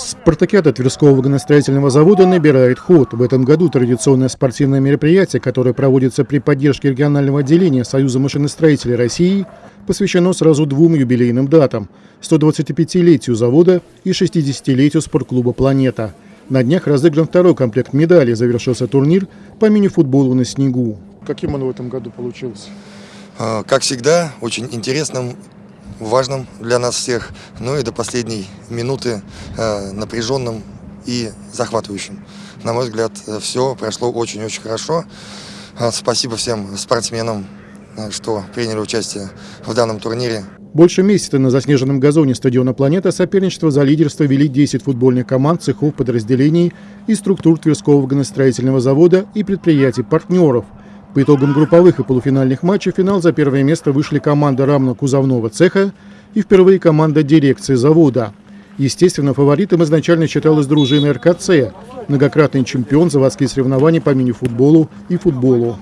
Спартакиада Тверского вагоностроительного завода набирает ход. В этом году традиционное спортивное мероприятие, которое проводится при поддержке регионального отделения Союза машиностроителей России, посвящено сразу двум юбилейным датам – 125-летию завода и 60-летию спортклуба «Планета». На днях разыгран второй комплект медалей. Завершился турнир по мини-футболу на снегу. Каким он в этом году получился? А, как всегда, очень интересным важным для нас всех, ну и до последней минуты э, напряженным и захватывающим. На мой взгляд, все прошло очень-очень хорошо. Э, спасибо всем спортсменам, э, что приняли участие в данном турнире. Больше месяца на заснеженном газоне стадиона «Планета» соперничество за лидерство вели 10 футбольных команд, цехов, подразделений и структур Тверского вагоностроительного завода и предприятий-партнеров – по итогам групповых и полуфинальных матчей в финал за первое место вышли команда рамно-кузовного цеха и впервые команда дирекции завода. Естественно, фаворитом изначально считалась дружина РКЦ, многократный чемпион заводских соревнований по мини-футболу и футболу.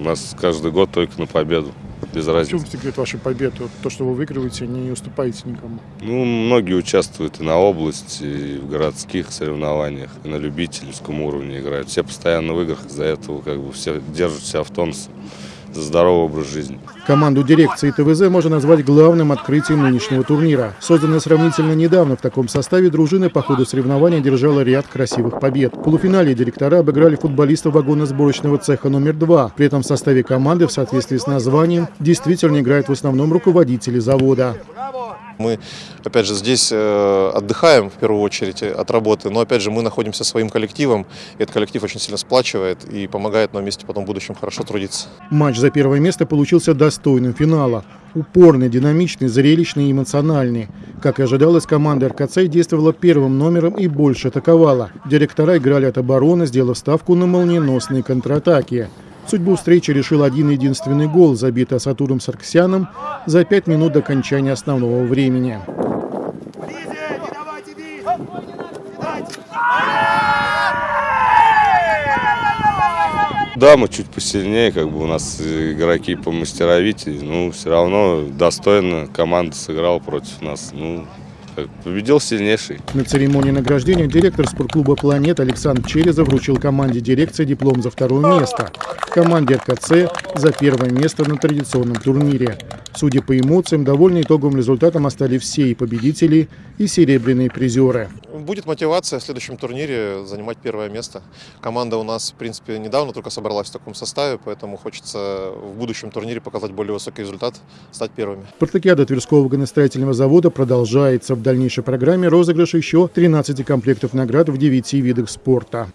У нас каждый год только на победу без разницы. В чем секрет вашей победы? То, что вы выигрываете, не уступаете никому? Ну, многие участвуют и на области, и в городских соревнованиях, и на любительском уровне играют. Все постоянно в играх, из-за этого как бы все держат себя в тонусе здоровый образ жизни. Команду дирекции ТВЗ можно назвать главным открытием нынешнего турнира. Созданная сравнительно недавно в таком составе, дружина по ходу соревнования держала ряд красивых побед. В полуфинале директора обыграли футболистов вагонно-сборочного цеха номер два. При этом в составе команды в соответствии с названием действительно играют в основном руководители завода. Мы, опять же, здесь э, отдыхаем в первую очередь от работы, но, опять же, мы находимся своим коллективом, и этот коллектив очень сильно сплачивает и помогает нам вместе потом в будущем хорошо трудиться. Матч за первое место получился достойным финала. Упорный, динамичный, зрелищный и эмоциональный. Как и ожидалось, команда РКЦ действовала первым номером и больше атаковала. Директора играли от обороны, сделав ставку на молниеносные контратаки. Судьбу встречи решил один единственный гол, забитый Асатуром Сарксяном за пять минут до окончания основного времени. Да, мы чуть посильнее, как бы у нас игроки по мастеровитее, ну, все равно достойно команда сыграла против нас. Ну, победил сильнейший. На церемонии награждения директор спортклуба «Планет» Александр Черезов вручил команде дирекции диплом за второе место, команде РКЦ за первое место на традиционном турнире. Судя по эмоциям, довольны итоговым результатом остались все и победители, и серебряные призеры. Будет мотивация в следующем турнире занимать первое место. Команда у нас, в принципе, недавно только собралась в таком составе, поэтому хочется в будущем турнире показать более высокий результат, стать первыми. Спартакиада Тверского вагоностроительного завода продолжается. В дальнейшей программе розыгрыш еще 13 комплектов наград в 9 видах спорта.